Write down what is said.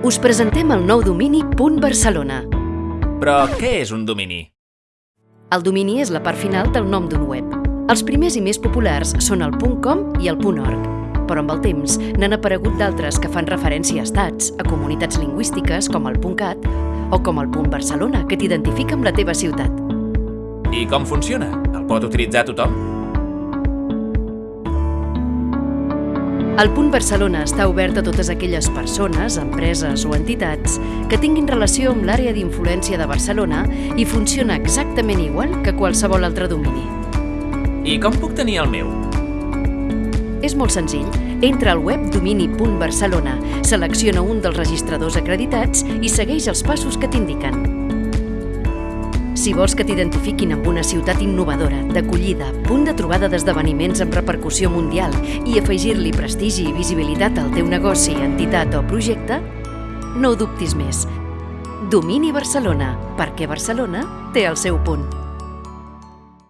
Us presentem el nou domini .barcelona. Però què és un domini? El domini és la part final del nom d'un web. Els primers i més populars són el .com i el .org, però amb el temps n'han aparegut d'altres que fan referència a estats, a comunitats lingüístiques com el .cat o com el .barcelona, que t'identifica amb la teva ciutat. I com funciona? El pot utilitzar tothom? El punt Barcelona està obert a totes aquelles persones, empreses o entitats que tinguin relació amb l'àrea d'influència de Barcelona i funciona exactament igual que qualsevol altre domini. I com puc tenir el meu? És molt senzill. Entra al web domini.barcelona, selecciona un dels registradors acreditats i segueix els passos que t'indiquen. Si vols que t'identifiquin amb una ciutat innovadora, d'acollida, punt de trobada d'esdeveniments amb repercussió mundial i afegir-li prestigi i visibilitat al teu negoci, entitat o projecte, no ho dubtis més. Domini Barcelona, perquè Barcelona té el seu punt.